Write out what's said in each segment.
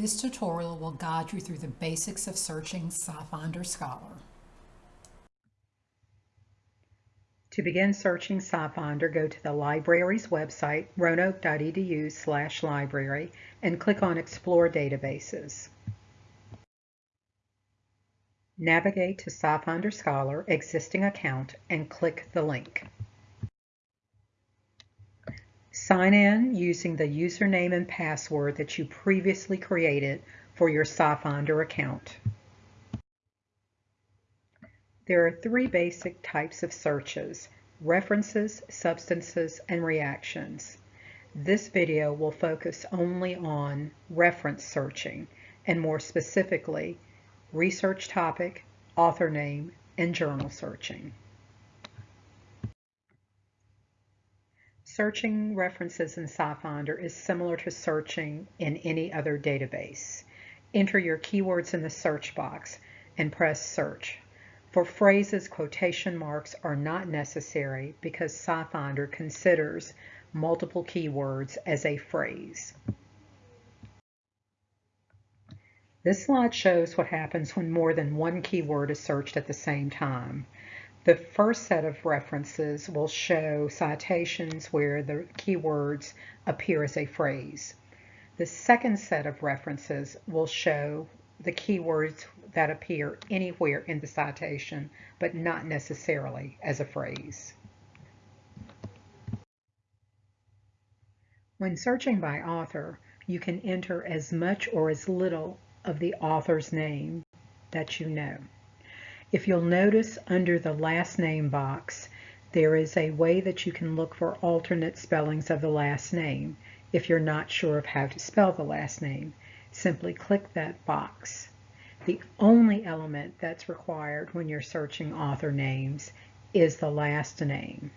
This tutorial will guide you through the basics of searching SciFinder Scholar. To begin searching SciFinder, go to the library's website, roanoke.edu slash library, and click on Explore Databases. Navigate to SciFinder Scholar existing account and click the link. Sign in using the username and password that you previously created for your SciFinder account. There are three basic types of searches, references, substances, and reactions. This video will focus only on reference searching, and more specifically, research topic, author name, and journal searching. Searching references in SciFinder is similar to searching in any other database. Enter your keywords in the search box and press search. For phrases, quotation marks are not necessary because SciFinder considers multiple keywords as a phrase. This slide shows what happens when more than one keyword is searched at the same time. The first set of references will show citations where the keywords appear as a phrase. The second set of references will show the keywords that appear anywhere in the citation, but not necessarily as a phrase. When searching by author, you can enter as much or as little of the author's name that you know. If you'll notice under the last name box, there is a way that you can look for alternate spellings of the last name if you're not sure of how to spell the last name. Simply click that box. The only element that's required when you're searching author names is the last name.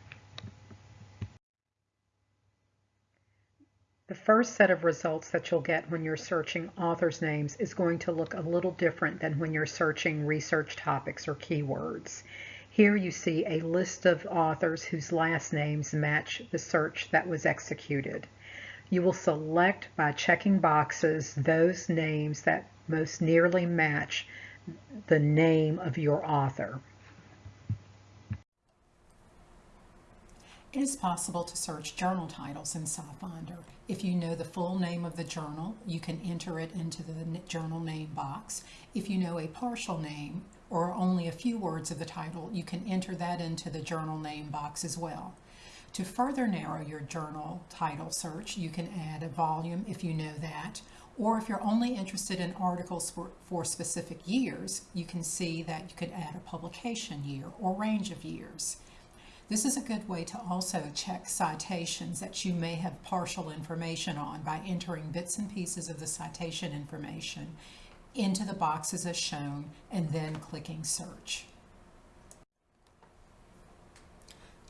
The first set of results that you'll get when you're searching authors' names is going to look a little different than when you're searching research topics or keywords. Here you see a list of authors whose last names match the search that was executed. You will select by checking boxes those names that most nearly match the name of your author. It is possible to search journal titles in SciFinder. If you know the full name of the journal, you can enter it into the journal name box. If you know a partial name or only a few words of the title, you can enter that into the journal name box as well. To further narrow your journal title search, you can add a volume if you know that, or if you're only interested in articles for, for specific years, you can see that you could add a publication year or range of years. This is a good way to also check citations that you may have partial information on by entering bits and pieces of the citation information into the boxes as shown and then clicking search.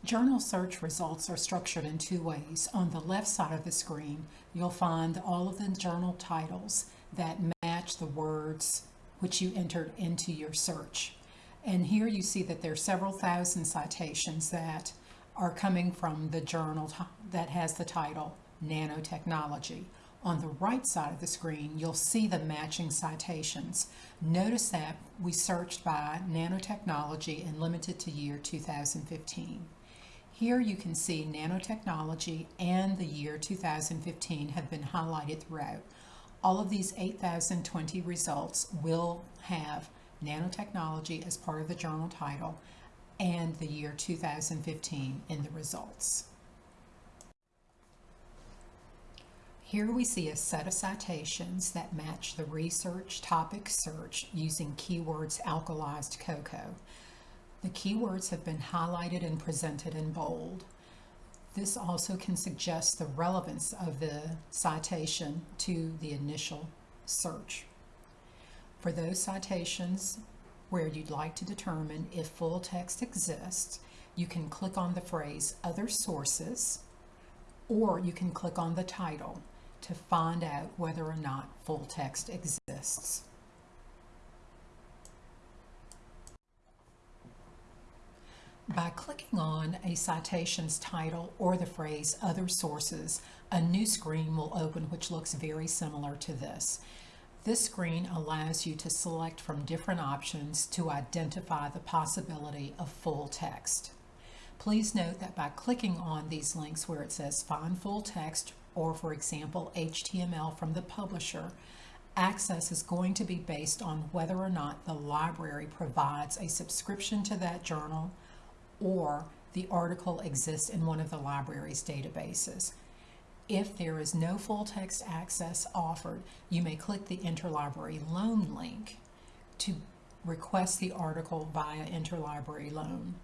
Journal search results are structured in two ways. On the left side of the screen, you'll find all of the journal titles that match the words which you entered into your search. And here you see that there are several thousand citations that are coming from the journal that has the title Nanotechnology. On the right side of the screen, you'll see the matching citations. Notice that we searched by nanotechnology and limited to year 2015. Here you can see nanotechnology and the year 2015 have been highlighted throughout. All of these 8,020 results will have nanotechnology as part of the journal title and the year 2015 in the results. Here we see a set of citations that match the research topic search using keywords alkalized cocoa. The keywords have been highlighted and presented in bold. This also can suggest the relevance of the citation to the initial search. For those citations where you'd like to determine if full text exists, you can click on the phrase Other Sources, or you can click on the title to find out whether or not full text exists. By clicking on a citation's title or the phrase Other Sources, a new screen will open which looks very similar to this. This screen allows you to select from different options to identify the possibility of full text. Please note that by clicking on these links where it says Find Full Text or, for example, HTML from the publisher, access is going to be based on whether or not the library provides a subscription to that journal or the article exists in one of the library's databases. If there is no full text access offered, you may click the Interlibrary Loan link to request the article via Interlibrary Loan.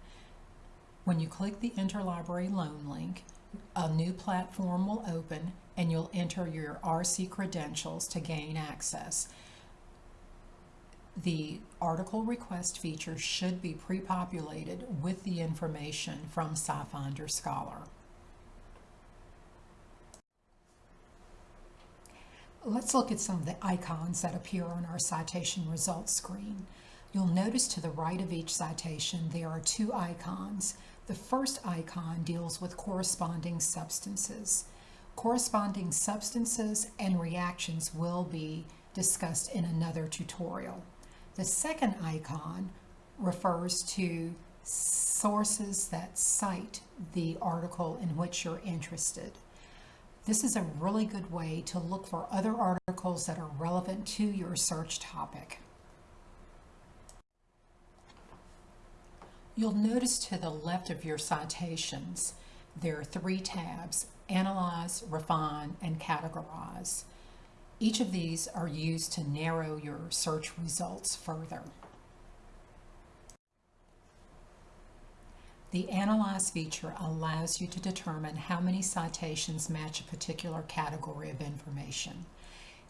When you click the Interlibrary Loan link, a new platform will open and you'll enter your RC credentials to gain access. The article request feature should be pre-populated with the information from SciFinder Scholar. Let's look at some of the icons that appear on our citation results screen. You'll notice to the right of each citation there are two icons. The first icon deals with corresponding substances. Corresponding substances and reactions will be discussed in another tutorial. The second icon refers to sources that cite the article in which you're interested. This is a really good way to look for other articles that are relevant to your search topic. You'll notice to the left of your citations, there are three tabs, Analyze, Refine, and Categorize. Each of these are used to narrow your search results further. The Analyze feature allows you to determine how many citations match a particular category of information.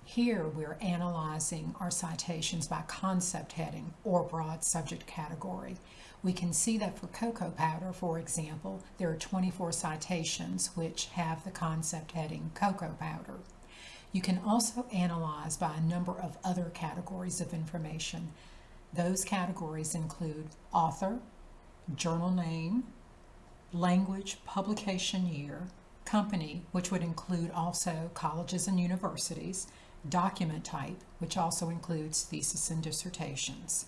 Here we're analyzing our citations by concept heading or broad subject category. We can see that for cocoa powder, for example, there are 24 citations which have the concept heading cocoa powder. You can also analyze by a number of other categories of information. Those categories include author, journal name, language, publication year, company, which would include also colleges and universities, document type, which also includes thesis and dissertations.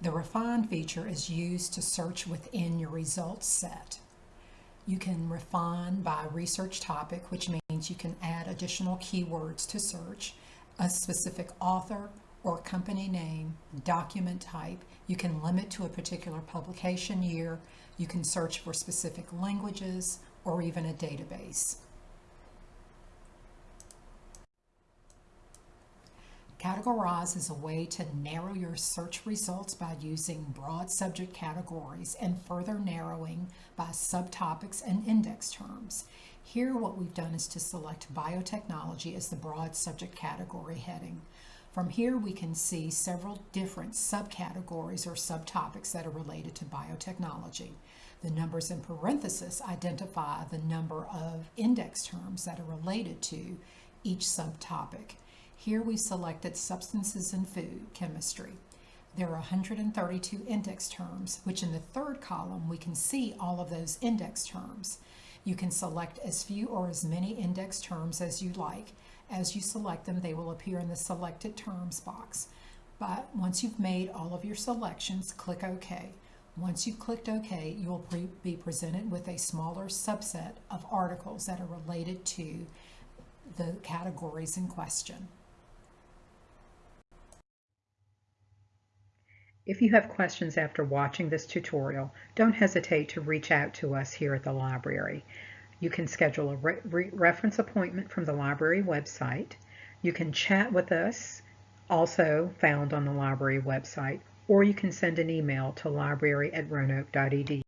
The refine feature is used to search within your results set. You can refine by research topic, which means you can add additional keywords to search, a specific author or company name, document type. You can limit to a particular publication year. You can search for specific languages or even a database. Categorize is a way to narrow your search results by using broad subject categories and further narrowing by subtopics and index terms. Here what we've done is to select biotechnology as the broad subject category heading. From here we can see several different subcategories or subtopics that are related to biotechnology. The numbers in parenthesis identify the number of index terms that are related to each subtopic. Here we selected substances and food chemistry. There are 132 index terms, which in the third column we can see all of those index terms. You can select as few or as many index terms as you like. As you select them, they will appear in the selected terms box. But once you've made all of your selections, click OK. Once you've clicked OK, you will pre be presented with a smaller subset of articles that are related to the categories in question. If you have questions after watching this tutorial, don't hesitate to reach out to us here at the library. You can schedule a re re reference appointment from the library website. You can chat with us, also found on the library website, or you can send an email to library at roanoke.edu.